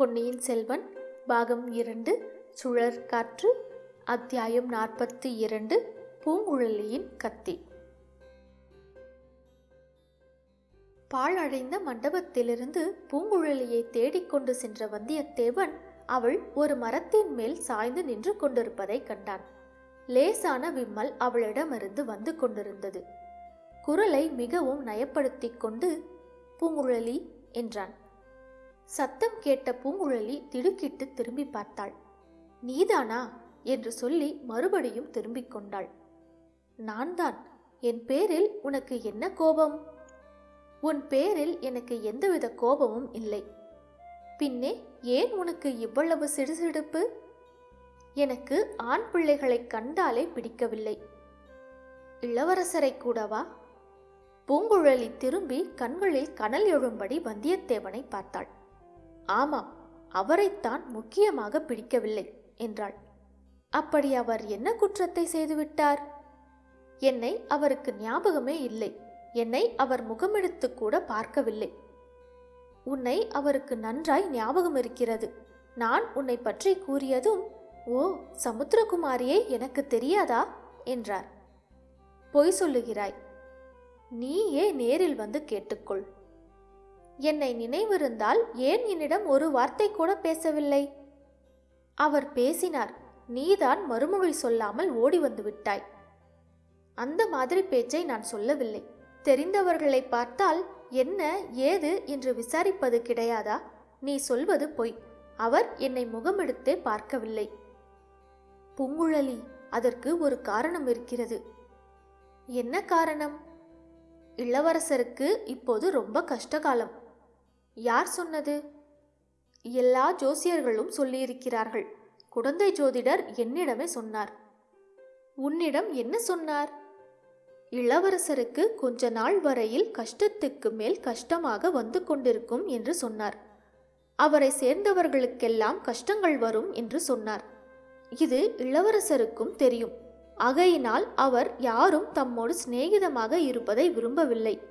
பொன்னியின் செல்வன் பாகம் இரண்டு சுழற் காற்று அத்தியாயம் நாற்பத்தி இரண்டு பூங்குழலியின் கத்தி. பாழடைந்த மண்டபத்திலிருந்து பூங்குழலியை தேடிக்கொண்டு சென்ற வந்தியத்தேவன் அவள் ஒரு மரத்தின் மேல் சாய்ந்து நின்று கொண்டிருப்பதைக் கண்டான். லேசான விம்மல் அவளிடமிருந்து வந்து கொண்டிருந்தது. குரலை மிகவும் நயப்படுத்திக் கொண்டு பூங்குழலி என்றான். சத்தம் கேட்ட பூங்குழலி திடுக்கிட்டு திரும்பி பார்த்தாள். நீதானா? என்று சொல்லி மறுபடியும் திரும்பிக் கொண்டாள். நான் தான் என் பேரில் உனக்கு என்ன கோபம்? உன் பேரில் எனக்கு எந்தவித கோபமும் இல்லை. பின்னே ஏன் உனக்கு இவ்வளவு சிடுசிடுப்பு? எனக்கு ஆண் பிள்ளைகளைக் கண்டாலே பிடிக்கவில்லை. இளவரசரை கூடவா? பூங்குழலி திரும்பி கண்களில் கனல் எழும்படி வந்தியத்தேவனை பார்த்தாள். ஆமாம் அவரைத்தான் முக்கியமாக பிடிக்கவில்லை என்றாள். அப்படி அவர் என்ன குற்றத்தை செய்துவிட்டார்? என்னை அவருக்கு ஞாபகமே இல்லை என்னை அவர் முகமெடுத்து கூட பார்க்கவில்லை. உன்னை அவருக்கு நன்றாய் ஞாபகம் இருக்கிறது நான் உன்னை பற்றி கூறியதும் ஓ சமுத்திரகுமாரியே எனக்கு தெரியாதா? என்றார். பொய் சொல்லுகிறாய் நீயே நேரில் வந்து கேட்டுக்கொள். என்னை நினைவிருந்தால் ஏன் என்னிடம் ஒரு வார்த்தை கூட பேசவில்லை? அவர் பேசினார். நீதான் மறுமொழி சொல்லாமல் ஓடி வந்து விட்டாய். அந்த மாதிரி பேச்சை நான் சொல்லவில்லை. தெரிந்தவர்களை பார்த்தால் என்ன ஏது என்று விசாரிப்பது கிடையாதா? நீ சொல்வது பொய். அவர் என்னை முகமெடுத்தே பார்க்கவில்லை. பூங்குழலி அதற்கு ஒரு காரணம் இருக்கிறது. என்ன காரணம்? இளவரசருக்கு இப்போது ரொம்ப கஷ்டகாலம். யார் சொன்னது? எல்லா ஜோசியர்களும் சொல்லியிருக்கிறார்கள். குடந்தை ஜோதிடர் என்னிடமே சொன்னார். உன்னிடம் என்ன சொன்னார்? இளவரசருக்கு கொஞ்ச நாள் வரையில் கஷ்டத்துக்கு மேல் கஷ்டமாக வந்து கொண்டிருக்கும் என்று சொன்னார். அவரை சேர்ந்தவர்களுக்கெல்லாம் கஷ்டங்கள் வரும் என்று சொன்னார். இது இளவரசருக்கும் தெரியும். ஆகையினால் அவர் யாரும் தம்மோடு சிநேகிதமாக இருப்பதை விரும்பவில்லை.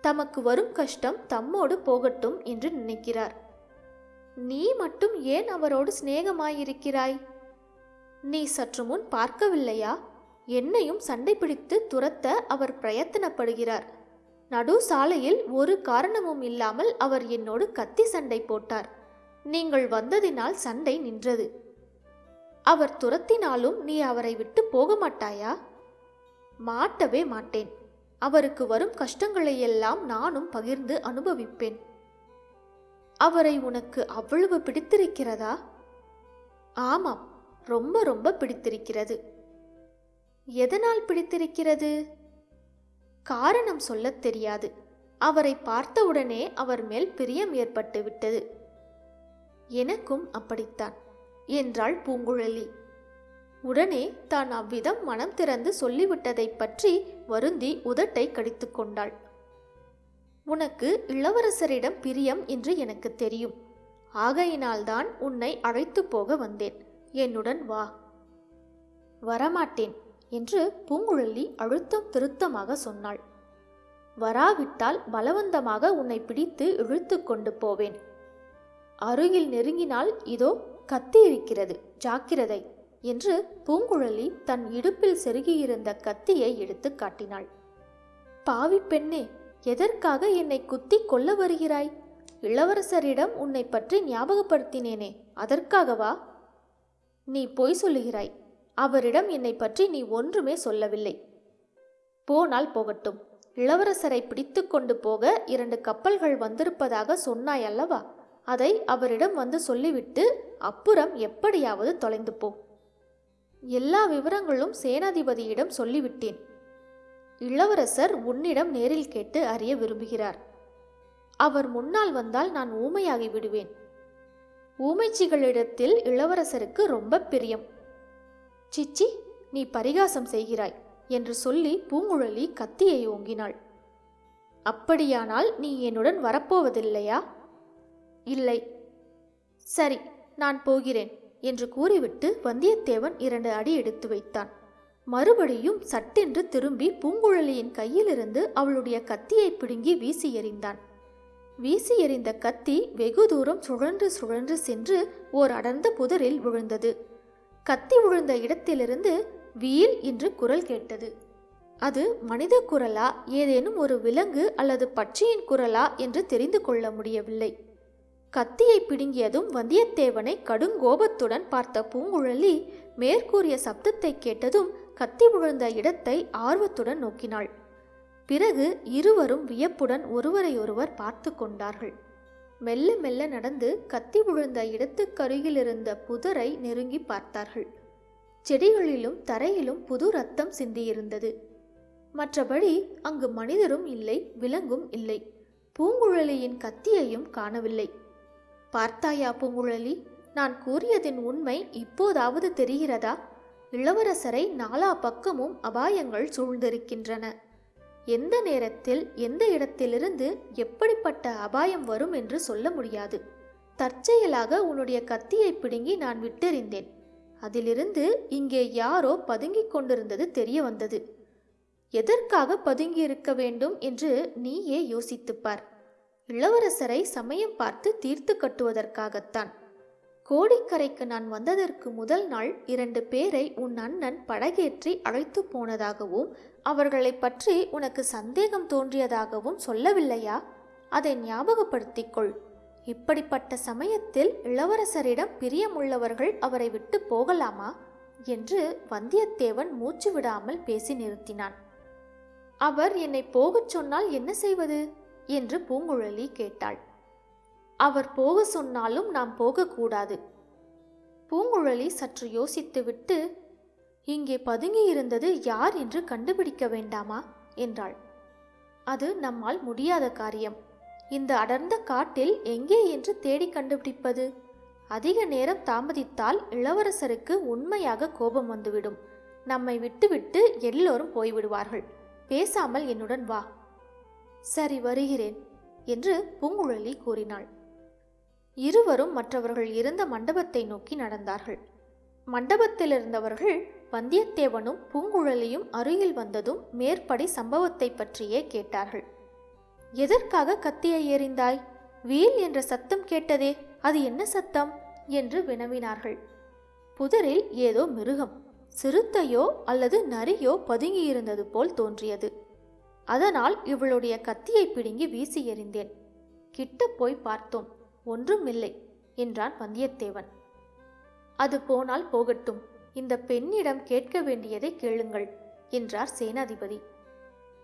தமக்கு வரும் கஷ்டம் தம்மோடு போகட்டும் என்று நினைக்கிறார். நீ மட்டும் ஏன் அவரோடு சிநேகமாயிருக்கிறாய்? நீ சற்று முன் பார்க்கவில்லையா? என்னையும் சண்டை பிடித்து துரத்த அவர் பிரயத்தனப்படுகிறார். நடு சாலையில் ஒரு காரணமும் இல்லாமல் அவர் என்னோடு கத்தி சண்டை போட்டார். நீங்கள் வந்ததினால் சண்டை நின்றது. அவர் துரத்தினாலும் நீ அவரை விட்டு போக மாட்டாயா மாட்டவே மாட்டேன். அவருக்கு வரும் கஷ்டங்களையெல்லாம் நானும் பகிர்ந்து அனுபவிப்பேன். அவரை உனக்கு அவ்வளவு பிடித்திருக்கிறதா? ஆமாம் ரொம்ப ரொம்ப பிடித்திருக்கிறது. எதனால் பிடித்திருக்கிறது? காரணம் சொல்லத் தெரியாது. அவரை பார்த்தவுடனே அவர் மேல் பிரியம் ஏற்பட்டு விட்டது எனக்கும் அப்படித்தான் என்றாள் பூங்குழலி. உடனே தான் அவ்விதம் மனம் திறந்து சொல்லிவிட்டதைப் பற்றி வருந்தி உதட்டை கடித்து கொண்டாள். உனக்கு இளவரசரிடம் பிரியம் என்று எனக்கு தெரியும். ஆகையினால்தான் உன்னை அழைத்து போக வந்தேன். என்னுடன் வா. வரமாட்டேன் என்று பூங்குழலி அழுத்தம் திருத்தமாக சொன்னாள். வராவிட்டால் பலவந்தமாக உன்னை பிடித்து இழுத்து கொண்டு போவேன். அருகில் நெருங்கினால் இதோ கத்தி இருக்கிறது. ஜாக்கிரதை. என்று பூங்குழலி தன் இடுப்பில் செருகியிருந்த கத்தியை எடுத்து காட்டினாள். பாவி பெண்ணே எதற்காக என்னை குத்தி கொல்ல வருகிறாய்? இளவரசரிடம் உன்னை பற்றி ஞாபகப்படுத்தினேனே அதற்காகவா? நீ பொய் சொல்லுகிறாய். அவரிடம் என்னை பற்றி நீ ஒன்றுமே சொல்லவில்லை. போனால் போகட்டும். இளவரசரை பிடித்து கொண்டு போக இரண்டு கப்பல்கள் வந்திருப்பதாக சொன்னாய் அல்லவா அதை அவரிடம் வந்து சொல்லிவிட்டு அப்புறம் எப்படியாவது தொலைந்து போ. எல்லா விவரங்களும் சேனாதிபதியிடம் சொல்லிவிட்டேன். இளவரசர் உன்னிடம் நேரில் கேட்டு அறிய விரும்புகிறார். அவர் முன்னால் வந்தால் நான் ஊமையாகி விடுவேன். ஊமைச்சிகளிடத்தில் இளவரசருக்கு ரொம்ப பிரியம். சிச்சி நீ பரிகாசம் செய்கிறாய் என்று சொல்லி பூங்குழலி கத்தியை ஓங்கினாள். அப்படியானால் நீ என்னுடன் வரப்போவதில்லையா? இல்லை. சரி நான் போகிறேன். என்று கூறிவிட்டு வந்தியத்தேவன் இரண்டு அடி எடுத்து வைத்தான். மறுபடியும் சட்டென்று திரும்பி பூங்குழலியின் கையிலிருந்து அவளுடைய கத்தியை பிடுங்கி வீசி எறிந்தான். வீசி எறிந்த கத்தி வெகு தூரம் சுழன்று சுழன்று சென்று ஓர் அடர்ந்த புதரில் விழுந்தது. கத்தி விழுந்த இடத்திலிருந்து வீல் என்று குரல் கேட்டது. அது மனித குரலா ஏதேனும் ஒரு விலங்கு அல்லது பட்சியின் குரலா என்று தெரிந்து கொள்ள முடியவில்லை. கத்தியை பிடுங்கியதும் வந்தியத்தேவனை கடுங்கோபத்துடன் பார்த்த பூங்குழலி மேற்கூறிய சப்தத்தை கேட்டதும் கத்தி விழுந்த இடத்தை ஆர்வத்துடன் நோக்கினாள். பிறகு இருவரும் வியப்புடன் ஒருவரையொருவர் பார்த்து கொண்டார்கள். மெல்ல மெல்ல நடந்து கத்தி விழுந்த இடத்துக்கருகிலிருந்த புதரை நெருங்கி பார்த்தார்கள். செடிகளிலும் தரையிலும் புது ரத்தம் சிந்தியிருந்தது. மற்றபடி அங்கு மனிதரும் இல்லை விலங்கும் இல்லை. பூங்குழலியின் கத்தியையும் காணவில்லை. பார்த்தாயா பூங்குழலி? நான் கூறியதின் உண்மை இப்போதாவது தெரிகிறதா? இளவரசரை நாலா பக்கமும் அபாயங்கள் சூழ்ந்திருக்கின்றன. எந்த நேரத்தில் எந்த இடத்திலிருந்து எப்படிப்பட்ட அபாயம் வரும் என்று சொல்ல முடியாது. தற்செயலாக உன்னுடைய கத்தியை பிடுங்கி நான் விட்டெறிந்தேன். அதிலிருந்து இங்கே யாரோ பதுங்கிக் கொண்டிருந்தது தெரிய வந்தது. எதற்காக பதுங்கியிருக்க வேண்டும் என்று நீயே யோசித்துப்பார். இளவரசரை சமயம் பார்த்து தீர்த்து கட்டுவதற்காகத்தான். கோடிக்கரைக்கு நான் வந்ததற்கு முதல் நாள் இரண்டு பேரை உன் அண்ணன் படகேற்றி அழைத்து போனதாகவும் அவர்களை பற்றி உனக்கு சந்தேகம் தோன்றியதாகவும் சொல்லவில்லையா? அதை ஞாபகப்படுத்திக் கொள் இப்படிப்பட்ட சமயத்தில் இளவரசரிடம் பிரியமுள்ளவர்கள் அவரை விட்டு போகலாமா? என்று வந்தியத்தேவன் மூச்சு விடாமல் பேசி நிறுத்தினான். அவர் என்னை போகச் சொன்னால் என்ன செய்வது? என்று பூங்குழலி கேட்டாள். அவர் போக சொன்னாலும் நாம் போகக்கூடாது. பூங்குழலி சற்று யோசித்துவிட்டு இங்கே பதுங்கி இருந்தது யார் என்று கண்டுபிடிக்க வேண்டாமா? என்றாள். அது நம்மால் முடியாத காரியம். இந்த அடர்ந்த காட்டில் எங்கே என்று தேடி கண்டுபிடிப்பது? அதிக நேரம் தாமதித்தால் இளவரசருக்கு உண்மையாக கோபம் வந்துவிடும். நம்மை விட்டுவிட்டு எல்லோரும் போய்விடுவார்கள். பேசாமல் என்னுடன் வா. சரி வருகிறேன் என்று பூங்குழலி கூறினாள். இருவரும் மற்றவர்கள் இருந்த மண்டபத்தை நோக்கி நடந்தார்கள். மண்டபத்தில் இருந்தவர்கள் வந்தியத்தேவனும் பூங்குழலியும் அருகில் வந்ததும் மேற்படி சம்பவத்தை பற்றியே கேட்டார்கள். எதற்காக கத்தியை எறிந்தாய்? வீல் என்ற சத்தம் கேட்டதே அது என்ன சத்தம்? என்று வினவினார்கள். புதரில் ஏதோ மிருகம் சிறுத்தையோ அல்லது நரியோ பதுங்கியிருந்தது போல் தோன்றியது. அதனால் இவளுடைய கத்தியை பிடுங்கி வீசி எறிந்தேன். கிட்ட போய் பார்த்தோம் ஒன்றும் இல்லை என்றான் வந்தியத்தேவன். அது போனால் போகட்டும் இந்த பெண்ணிடம் கேட்க வேண்டியதை கேளுங்கள் என்றார் சேனாதிபதி.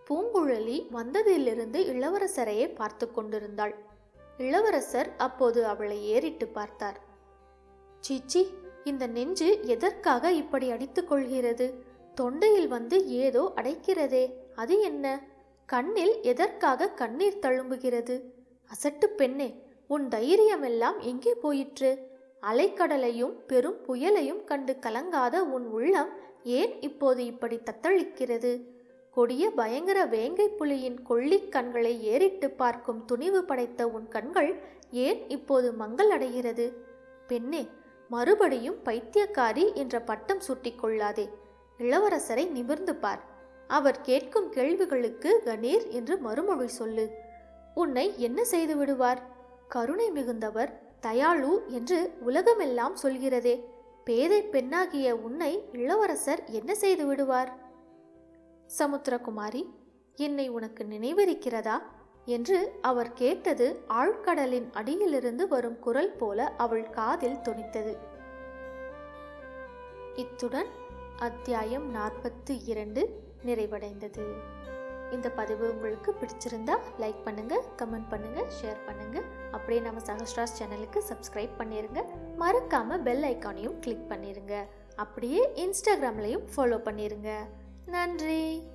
பூங்குழலி வந்ததிலிருந்து இளவரசரையே பார்த்து கொண்டிருந்தாள். இளவரசர் அப்போது அவளை ஏறிட்டு பார்த்தார். சீச்சி இந்த நெஞ்சு எதற்காக இப்படி அடித்துக் கொள்கிறது? தொண்டையில் வந்து ஏதோ அடைக்கிறதே அது என்ன? கண்ணில் எதற்காக கண்ணீர் தழும்புகிறது? அசட்டு பெண்ணே உன் தைரியமெல்லாம் எங்கே போயிற்று? அலைக்கடலையும் பெரும் புயலையும் கண்டு கலங்காத உன் உள்ளம் ஏன் இப்போது இப்படி தத்தளிக்கிறது? கொடிய பயங்கர வேங்கை புலியின் கொள்ளிக் கண்களை ஏறிட்டு பார்க்கும் துணிவு படைத்த உன் கண்கள் ஏன் இப்போது மங்கள் அடைகிறது? பெண்ணே மறுபடியும் பைத்தியக்காரி என்ற பட்டம் சூட்டிக்கொள்ளாதே இளவரசரை நிமிர்ந்து பார். அவர் கேட்கும் கேள்விகளுக்கு கணீர் என்று மறுமொழி சொல்லு. உன்னை என்ன செய்து விடுவார்? கருணை மிகுந்தவர் தயாளு என்று உலகமெல்லாம் சொல்கிறதே. பேதை பெண்ணாகிய உன்னை இளவரசர் என்ன செய்து விடுவார்? சமுத்திரகுமாரி என்னை உனக்கு நினைவிருக்கிறதா? என்று அவர் கேட்டது ஆழ்கடலின் அடியிலிருந்து வரும் குரல் போல அவள் காதில் துணித்தது இத்துடன் அத்தியாயம் நாற்பத்தி இரண்டு நிறைவடைந்தது. இந்த பதிவு உங்களுக்கு பிடிச்சிருந்தா லைக் பண்ணுங்க கமெண்ட் பண்ணுங்க ஷேர் பண்ணுங்க. அப்படியே நம்ம சகஸ்ராஸ் சேனலுக்கு சப்ஸ்கிரைப் பண்ணிருங்க. மறக்காம பெல் ஐக்கானையும் கிளிக் பண்ணிருங்க. அப்படியே இன்ஸ்டாகிராம்லையும் ஃபாலோ பண்ணிருங்க. நன்றி.